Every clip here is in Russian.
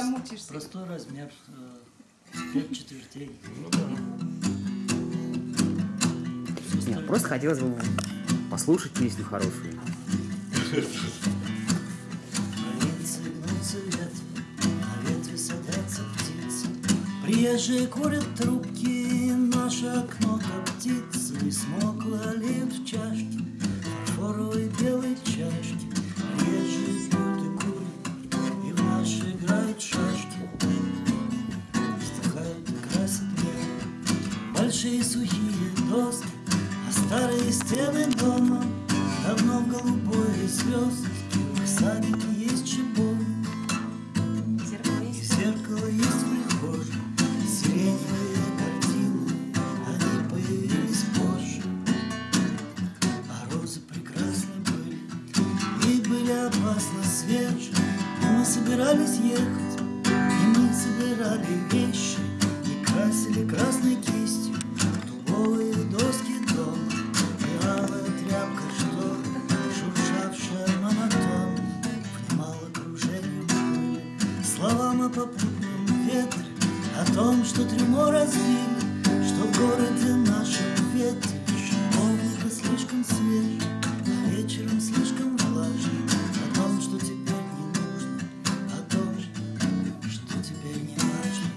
Замучишься. Простой размер, э, пять четвертей. Ну Нет, просто хотелось бы послушать песню хорошую. Птицы. Приезжие курят трубки, наше окно коптится, И смокла олеет в большие сухие доски, А старые стены дома давно в голубой звезд. В садике есть и есть? зеркало есть в прихожей, Сиреневые картины, они появились позже. А розы прекрасны были, и были опасно свежи. И мы собирались ехать, попутном ветре, О том, что трюмо разбили, что в городе нашем ветре Шиповника слишком свежий, а вечером слишком влажный, О том, что теперь не нужно, о том, что теперь не важно.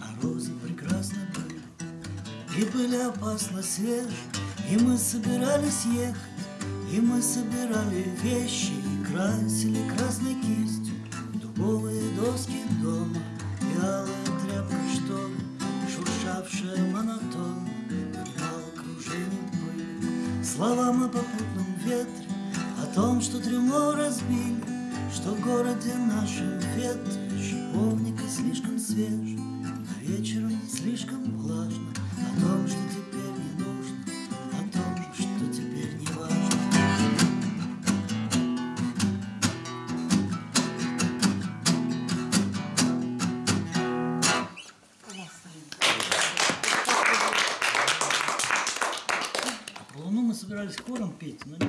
А розы прекрасно были, и были опасно свежи, И мы собирались ехать, и мы собирали вещи, красили красной кистью дубовые доски дома, И тряпка, ли, шуршавшая монотонно, Внимала кружением пыли, словам о попутном ветре, О том, что трюмо разбили, что в городе нашем ветре Шиповника слишком свеж, а вечером слишком влажно, собирались хором петь, но не